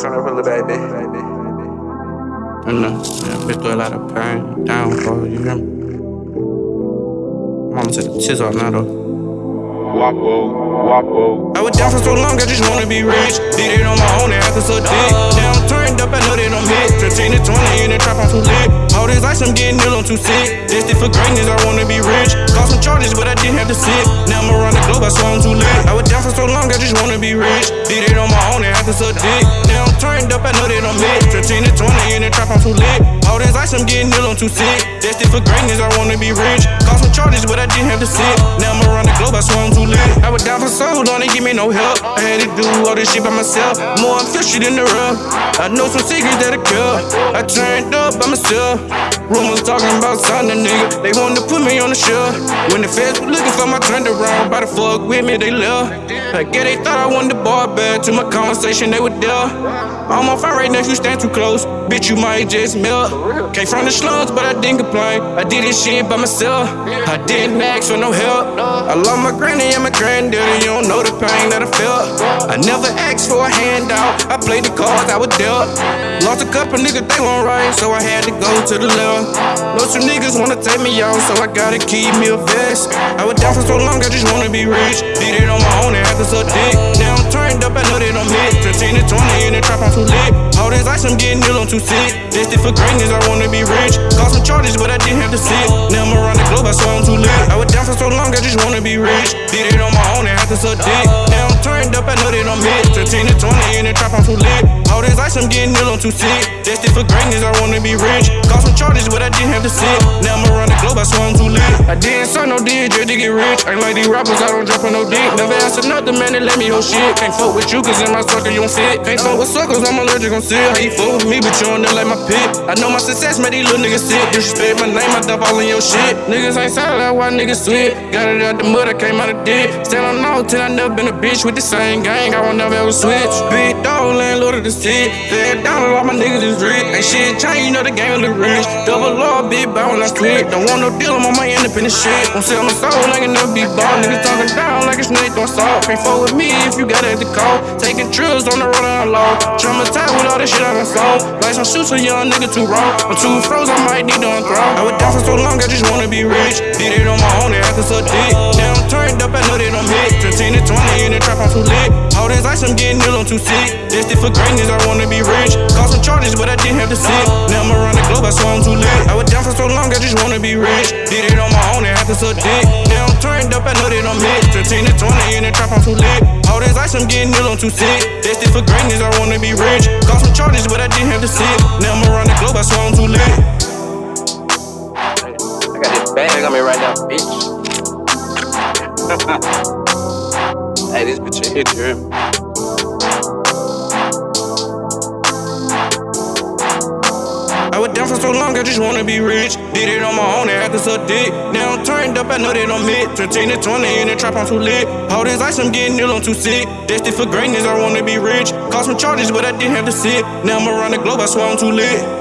Turn up a little baby. I know, yeah, bitch through a lot of pain, down for you hear me? Mama took the tits off now though. Wapo, wapo. I was down for so long, I just wanna be rich. Did it on my own and after so dick. Now I'm turned up, I know that I'm hit. 15 to 20 in the trap, I'm too lit. This ice, I'm getting ill, I'm too sick. Destined for greatness, I wanna be rich. Caught some charges, but I didn't have to sit. Now I'm around the globe, I swear I'm too lit. I was down for so long, I just wanna be rich. Did it on my own and after so dick. Now I'm turned up, I know that I'm hit. 15 to 20 in the trap, I'm too lit. All this ice, I'm getting ill, I'm too sick. Destined for greatness, I wanna be rich. Caught some charges, but I didn't have to sit. Now I'm around globe, I I'm too late. I was down for so long, they give me no help. I had to do all this shit by myself. More I'm fishy than the rough. I know some secrets that I kill. I turned up by myself. Rumors talking about signing nigga. They wanted to put me on the shelf. When the feds were looking for my turned around, by the fuck with me, they left. I guess they thought I wanted the bar back. To my conversation, they were there. I'm on fire right now, if you stand too close. Bitch, you might just melt. Came from the slums, but I didn't complain. I did this shit by myself. I didn't ask for no help. I love my granny and my granddaddy. You don't know the pain that I felt. I never asked for a handout. I played the cards I was dealt. Lost a couple niggas, they weren't right, so I had to go to the left. Know some niggas wanna take me out, so I gotta keep me a vest. I was down for so long, I just wanna be rich. Did it on my own and had to suck dick. Now I'm turned up, I know that I'm hit. 15 to 20 in the trap, I'm too lit. All this ice, I'm getting ill, I'm too sick. Destined for greatness, I wanna be rich. Caught some charges, but I didn't have to sit. Turned up, I know that I'm hit. 15 to 20 in the trap, I'm too lit. All this ice, I'm getting ill, I'm too sick. Destined for greatness, I wanna be rich. Caught some charges, but I didn't have to sit. Now I'm around the globe, I swear I'm too lit. I didn't sign no to get rich. Ain't like these rappers, I don't drop on no dick. Never asked another man to let me hold shit. Can't fuck with you, cause in my sucker you don't fit. Can't fuck with suckers, I'm allergic on sick. How you fuck with me, but you don't know like my pit. I know my success made these little niggas sick. Disrespect my name, I dump all in your shit. Niggas ain't solid, why niggas sweet. Got it out the mud, I came out of dick. Still on all till I never been a bitch with the same gang. I won't never ever switch. Big dog, landlord of the city. Fed down, a lot my niggas is rich. Ain't shit change, you know the game look rich. Double law, big bow when I split. Don't want no deal, I'm on my independent shit. Won't sell my soul, I can never be bought. Niggas talking down like a snake throwing salt. Can't with me if you got it to call. Taking trips on the road down low. Traumatized with all this shit I done sold. Like some shoots, a young nigga too raw. I'm too froze, I might need to unthrow. I was down for so long, I just wanna be rich. Did it on my own and after so dick. Now I'm turned up, I know that I'm hit. 15 to 20 in the trap, I'm too lit. All this ice, I'm getting ill, I'm too sick. Destined for greatness, I wanna be rich. Caught some charges, but I didn't have to sit. Now I'm around the globe, I swear I'm too lit. I was down for so long, I just wanna be rich. Did it on my own and after so dick. Turned up, I know I'm hit. 15 to 20 in the trap, I'm too lit. All this ice, I'm getting ill, I'm too sick. Destined for greatness, I wanna be rich. Caught some charges, but I didn't have to sit. Now I'm around the globe, I swear I'm too lit. I got this bag on me right now, bitch. hey, this bitch a hit, you for so long, I just wanna be rich. Did it on my own and had to suck dick. Now I'm turned up, I know that I'm hit. 15 to 20 in the trap, I'm too lit. All this ice, I'm getting ill, I'm too sick. Destined for greatness, I wanna be rich. Caught some charges, but I didn't have to sit. Now I'm around the globe, I swear I'm too lit.